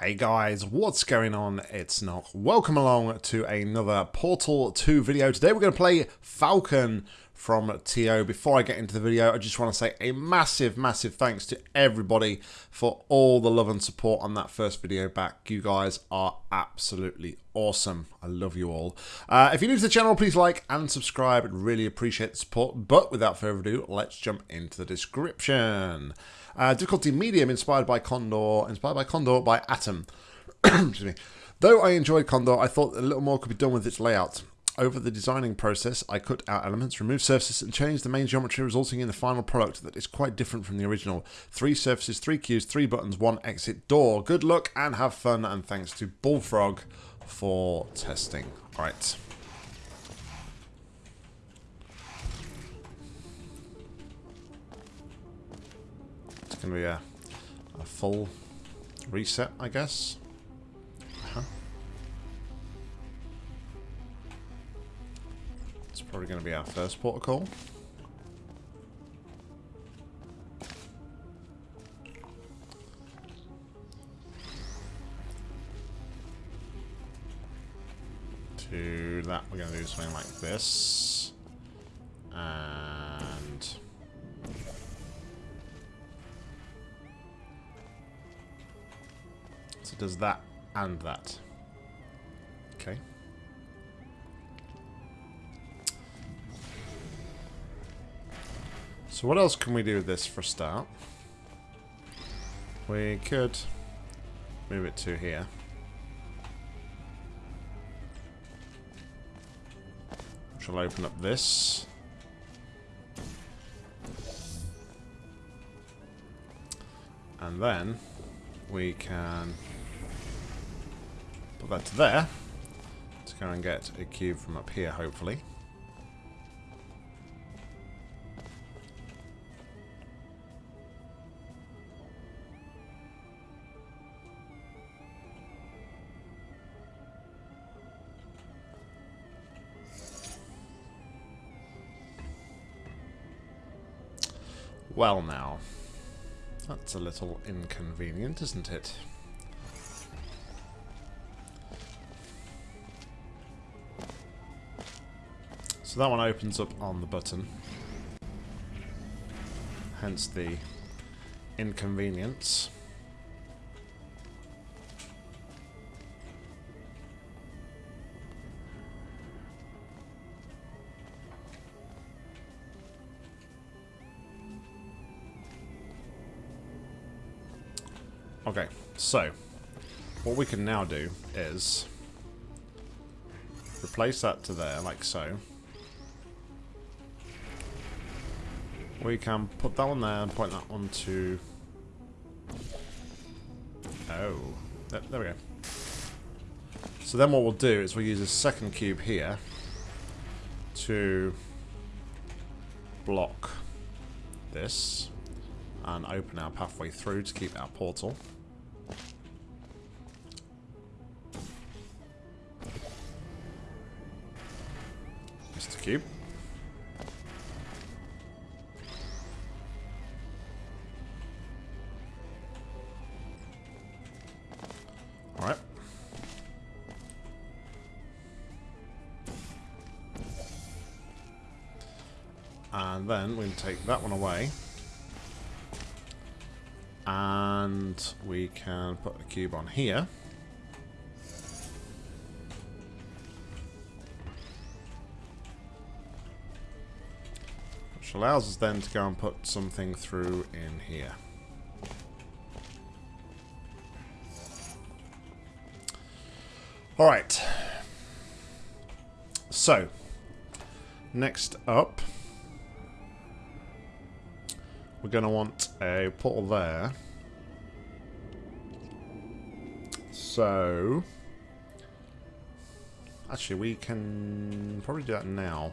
Hey guys, what's going on? It's Nock. Welcome along to another Portal 2 video. Today we're going to play Falcon from TO. Before I get into the video, I just want to say a massive, massive thanks to everybody for all the love and support on that first video back. You guys are absolutely awesome. I love you all. Uh, if you're new to the channel, please like and subscribe. I'd really appreciate the support. But without further ado, let's jump into the description. Uh, difficulty medium, inspired by Condor, inspired by Condor by Atom. Excuse me. Though I enjoyed Condor, I thought a little more could be done with its layout. Over the designing process, I cut out elements, removed surfaces, and changed the main geometry, resulting in the final product that is quite different from the original. Three surfaces, three cues, three buttons, one exit door. Good luck and have fun, and thanks to Bullfrog for testing. Alright. It's going to be a, a full reset, I guess. Uh -huh. It's probably going to be our first protocol. To that, we're going to do something like this. And... So it does that and that. Okay. So what else can we do with this for a start? We could move it to here. Which will open up this. And then we can that to there to go and get a cube from up here, hopefully. Well now, that's a little inconvenient, isn't it? So that one opens up on the button. Hence the inconvenience. Okay, so what we can now do is replace that to there, like so. We can put that one there and point that one to... Oh, there, there we go. So then what we'll do is we'll use a second cube here to block this and open our pathway through to keep our portal. Mr. Cube. Then we can take that one away. And we can put a cube on here. Which allows us then to go and put something through in here. Alright. So, next up, going to want a portal there. So, actually we can probably do that now.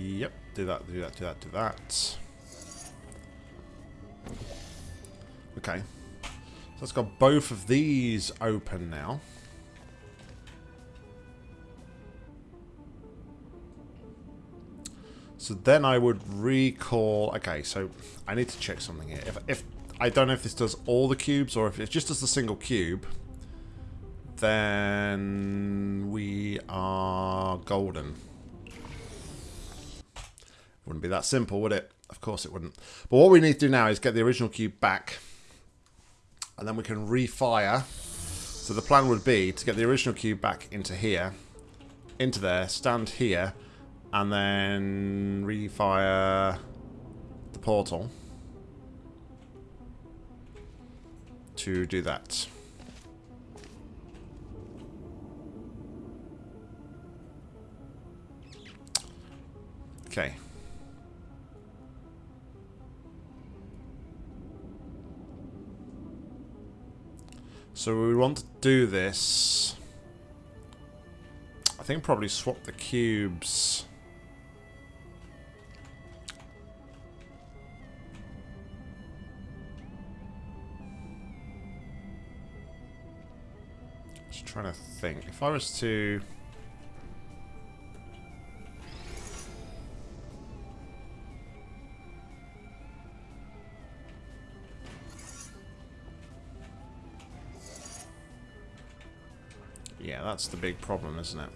Yep, do that, do that, do that, do that. Okay. So let's got both of these open now. So then I would recall... Okay, so I need to check something here. If, if I don't know if this does all the cubes or if it just does the single cube, then we are golden. Wouldn't be that simple, would it? Of course it wouldn't. But what we need to do now is get the original cube back. And then we can refire. So the plan would be to get the original cube back into here. Into there. Stand here and then refire the portal to do that. Okay. So we want to do this. I think probably swap the cubes. Just trying to think. If I was to... that's the big problem, isn't it?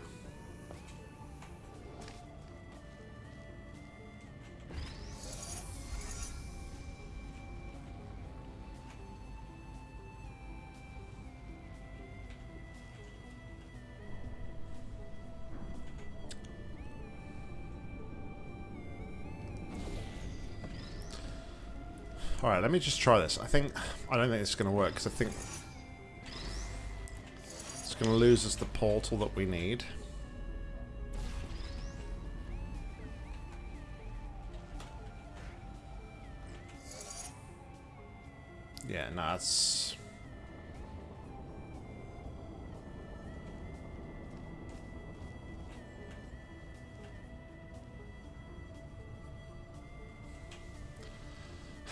Alright, let me just try this. I think... I don't think it's going to work, because I think... It's going to lose us the portal that we need. Yeah, no, that's...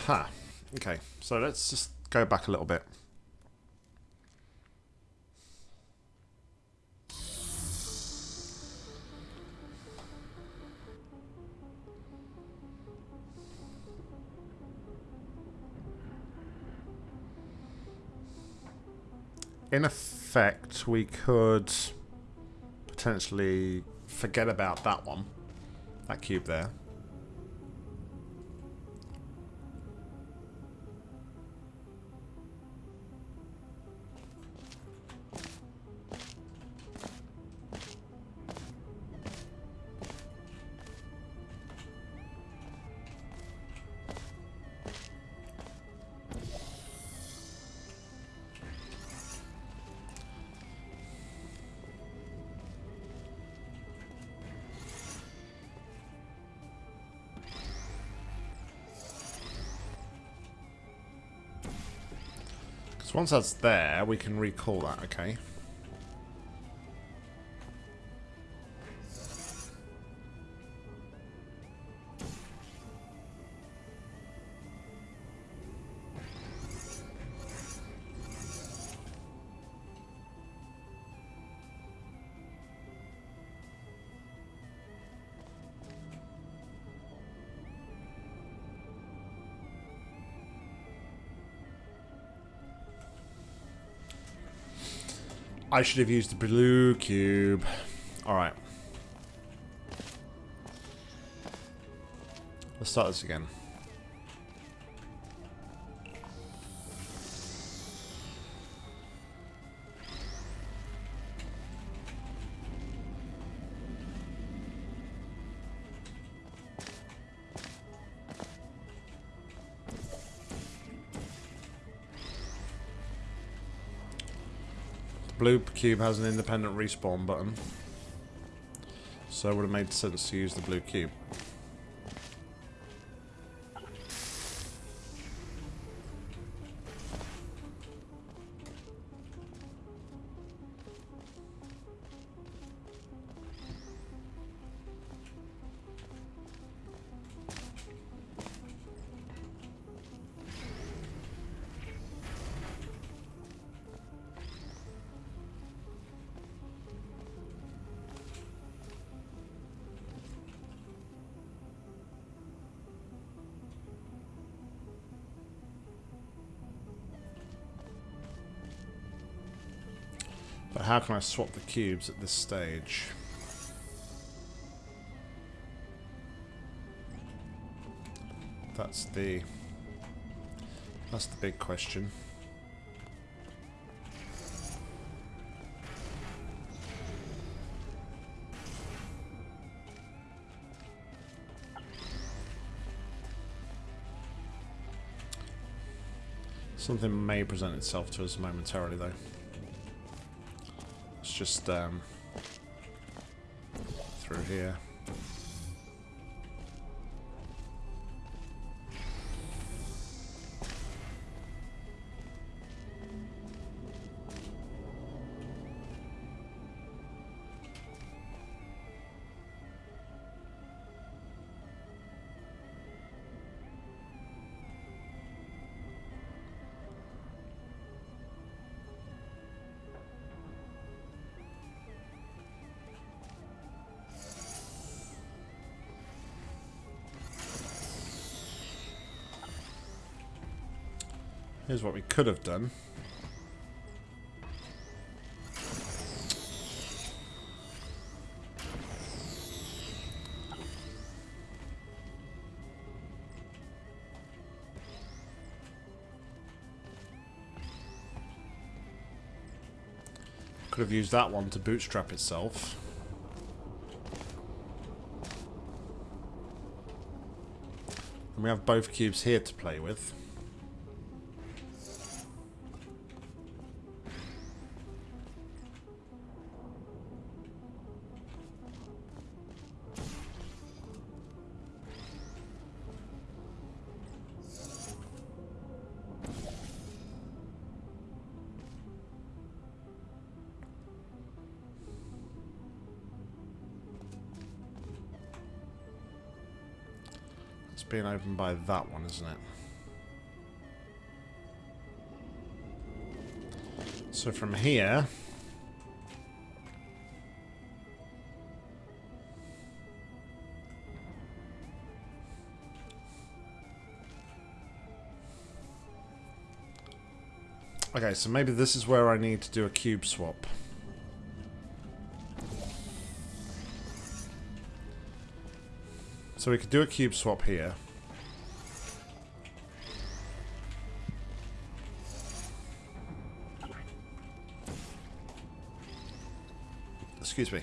Huh. Okay, so let's just go back a little bit. In effect, we could potentially forget about that one, that cube there. So once that's there, we can recall that, okay. I should have used the blue cube. Alright. Let's start this again. Blue cube has an independent respawn button. So it would have made sense to use the blue cube. But how can I swap the cubes at this stage? That's the... That's the big question. Something may present itself to us momentarily, though. Just um, through here. Here's what we could have done. Could have used that one to bootstrap itself. And we have both cubes here to play with. Opened by that one, isn't it? So from here... Okay, so maybe this is where I need to do a cube swap. So we could do a cube swap here. Excuse me.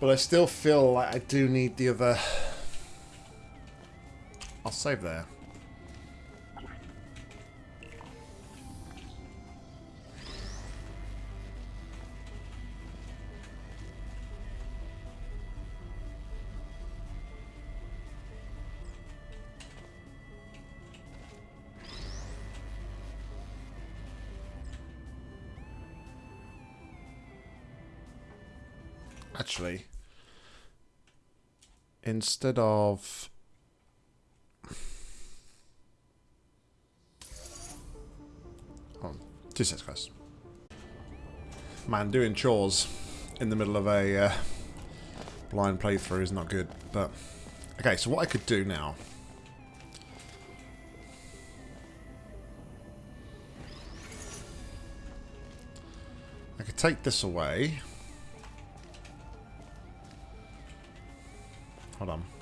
But I still feel like I do need the other... I'll save there. Instead of oh, two sets guys. Man doing chores in the middle of a uh, blind playthrough is not good but okay so what I could do now I could take this away Hold on.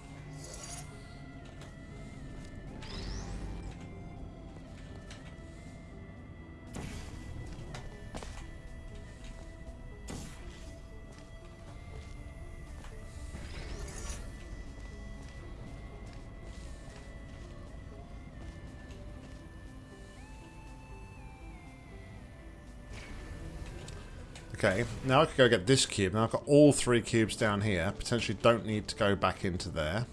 Okay, now I could go get this cube. Now I've got all three cubes down here. Potentially don't need to go back into there.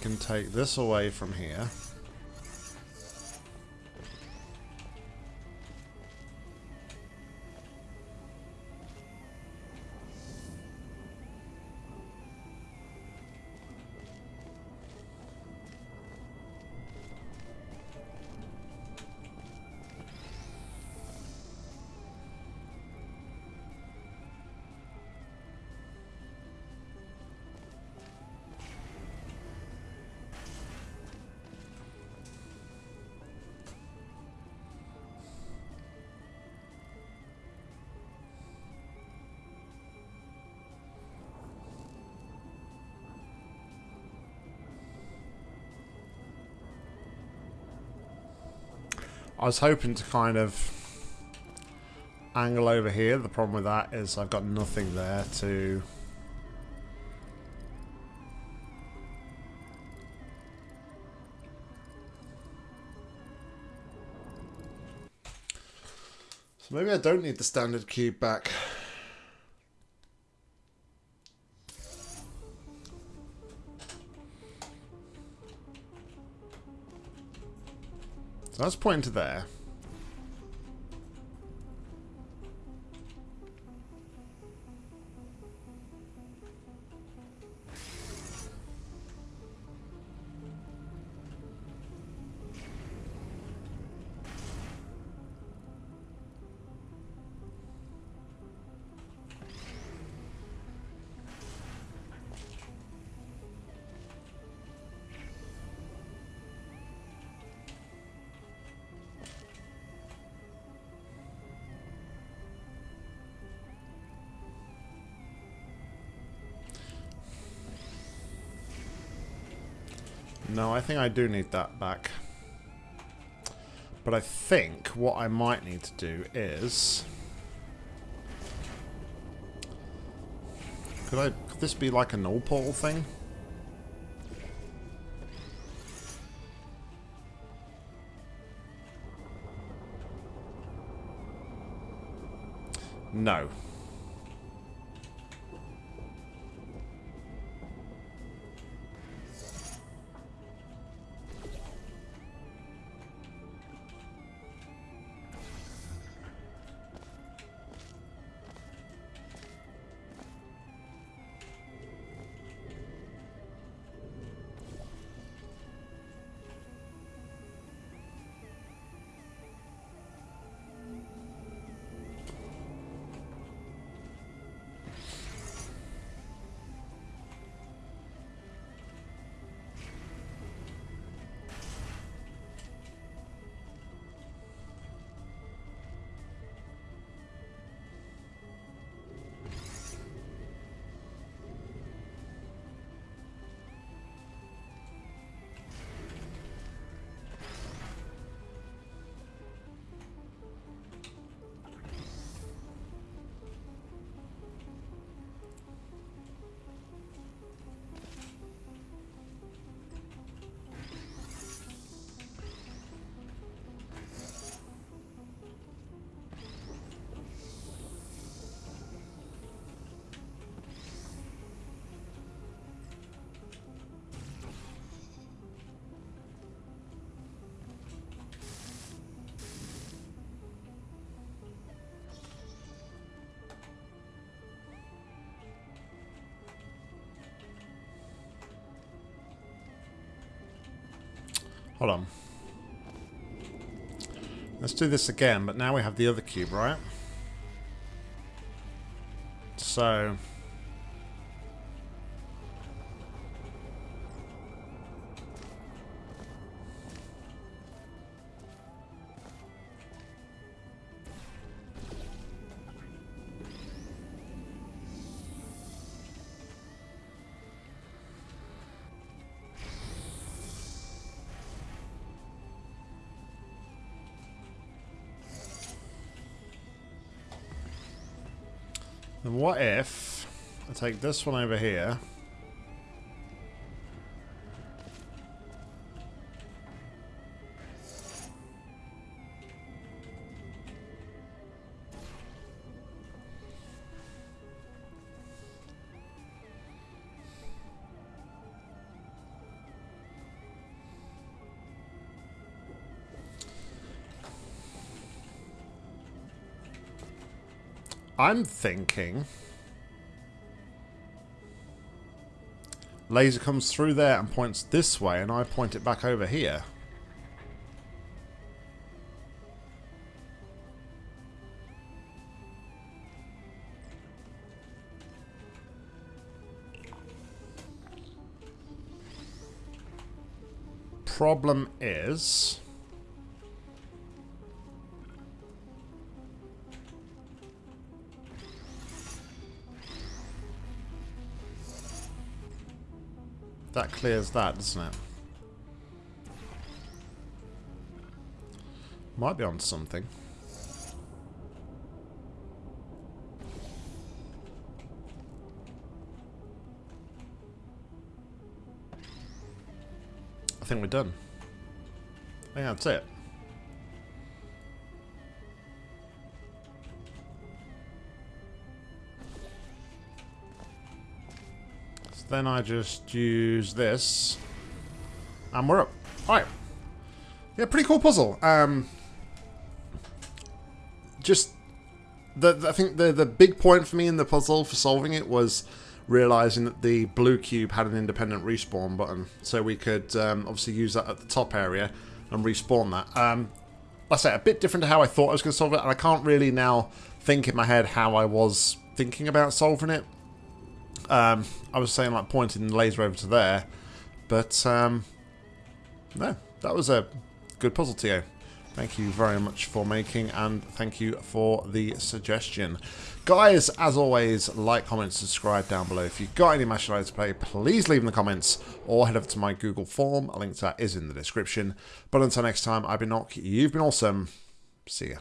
Can take this away from here. I was hoping to kind of angle over here. The problem with that is I've got nothing there to... So maybe I don't need the standard cube back. That's pointing to there. No, I think I do need that back. But I think what I might need to do is... Could I... Could this be like a null portal thing? No. Hold on. Let's do this again, but now we have the other cube, right? So... Then what if I take this one over here I'm thinking... Laser comes through there and points this way, and I point it back over here. Problem is... That clears that, doesn't it? Might be on something. I think we're done. Yeah, that's it. Then I just use this. And we're up. Alright. Yeah, pretty cool puzzle. Um, just, the, the, I think the, the big point for me in the puzzle for solving it was realizing that the blue cube had an independent respawn button. So we could um, obviously use that at the top area and respawn that. Um, like I say, a bit different to how I thought I was going to solve it. And I can't really now think in my head how I was thinking about solving it. Um, I was saying like pointing the laser over to there, but um, no, that was a good puzzle, to you. Thank you very much for making, and thank you for the suggestion. Guys, as always, like, comment, subscribe down below. If you've got any match to play, please leave in the comments, or head over to my Google form. A link to that is in the description. But until next time, I've been Nock, you've been awesome. See ya.